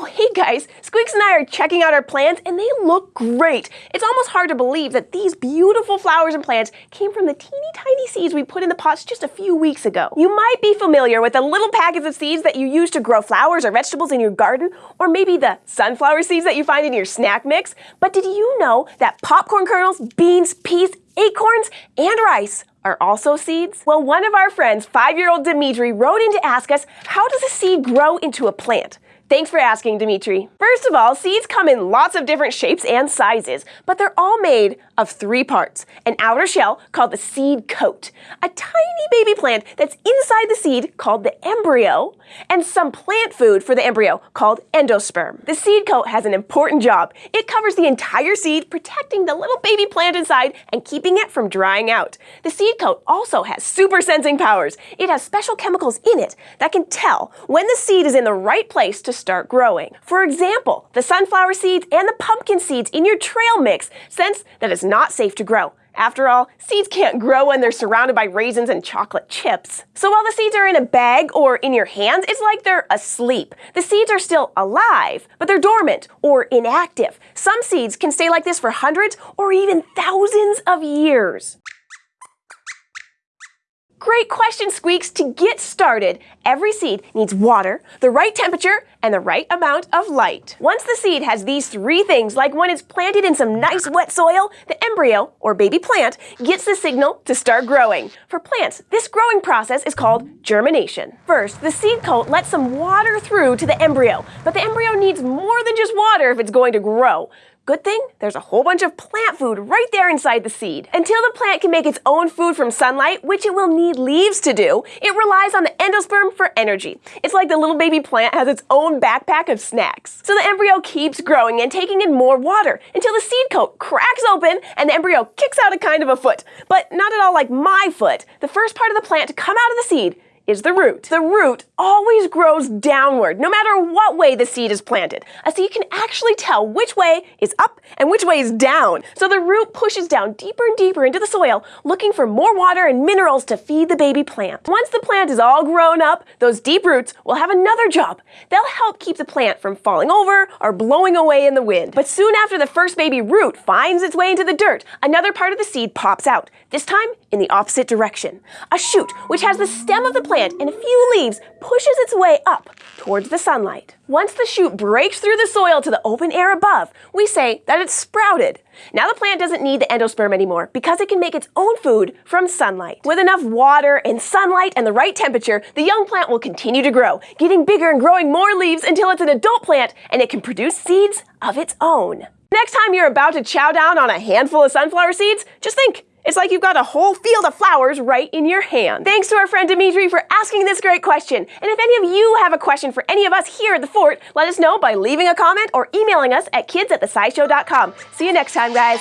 Oh, hey guys, Squeaks and I are checking out our plants and they look great. It's almost hard to believe that these beautiful flowers and plants came from the teeny tiny seeds we put in the pots just a few weeks ago. You might be familiar with the little packets of seeds that you use to grow flowers or vegetables in your garden, or maybe the sunflower seeds that you find in your snack mix. But did you know that popcorn kernels, beans, peas, acorns, and rice are also seeds? Well, one of our friends, five-year-old Dimitri, wrote in to ask us, how does a seed grow into a plant? Thanks for asking, Dimitri. First of all, seeds come in lots of different shapes and sizes, but they're all made of three parts. An outer shell called the seed coat, a tiny baby plant that's inside the seed called the embryo, and some plant food for the embryo called endosperm. The seed coat has an important job. It covers the entire seed, protecting the little baby plant inside and keeping it from drying out. The seed coat also has super sensing powers. It has special chemicals in it that can tell when the seed is in the right place to start growing. For example, the sunflower seeds and the pumpkin seeds in your trail mix sense that it's not safe to grow. After all, seeds can't grow when they're surrounded by raisins and chocolate chips. So while the seeds are in a bag or in your hands, it's like they're asleep. The seeds are still alive, but they're dormant or inactive. Some seeds can stay like this for hundreds or even thousands of years. Great question, Squeaks. To get started, every seed needs water, the right temperature, and the right amount of light. Once the seed has these three things, like when it's planted in some nice wet soil, the embryo, or baby plant, gets the signal to start growing. For plants, this growing process is called germination. First, the seed coat lets some water through to the embryo, but the embryo needs more than just water if it's going to grow. Good thing, there's a whole bunch of plant food right there inside the seed. Until the plant can make its own food from sunlight, which it will need leaves to do, it relies on the endosperm for energy. It's like the little baby plant has its own backpack of snacks. So the embryo keeps growing and taking in more water until the seed coat cracks open and the embryo kicks out a kind of a foot. But not at all like my foot. The first part of the plant to come out of the seed is the root. The root always grows downward, no matter what way the seed is planted. A seed can actually tell which way is up and which way is down. So the root pushes down deeper and deeper into the soil, looking for more water and minerals to feed the baby plant. Once the plant is all grown up, those deep roots will have another job. They'll help keep the plant from falling over or blowing away in the wind. But soon after the first baby root finds its way into the dirt, another part of the seed pops out, this time in the opposite direction. A shoot, which has the stem of the plant plant and a few leaves pushes its way up towards the sunlight. Once the shoot breaks through the soil to the open air above, we say that it's sprouted. Now the plant doesn't need the endosperm anymore because it can make its own food from sunlight. With enough water and sunlight and the right temperature, the young plant will continue to grow, getting bigger and growing more leaves until it's an adult plant and it can produce seeds of its own. Next time you're about to chow down on a handful of sunflower seeds, just think, it's like you've got a whole field of flowers right in your hand. Thanks to our friend Dimitri for asking this great question. And if any of you have a question for any of us here at the fort, let us know by leaving a comment or emailing us at kids at. See you next time, guys.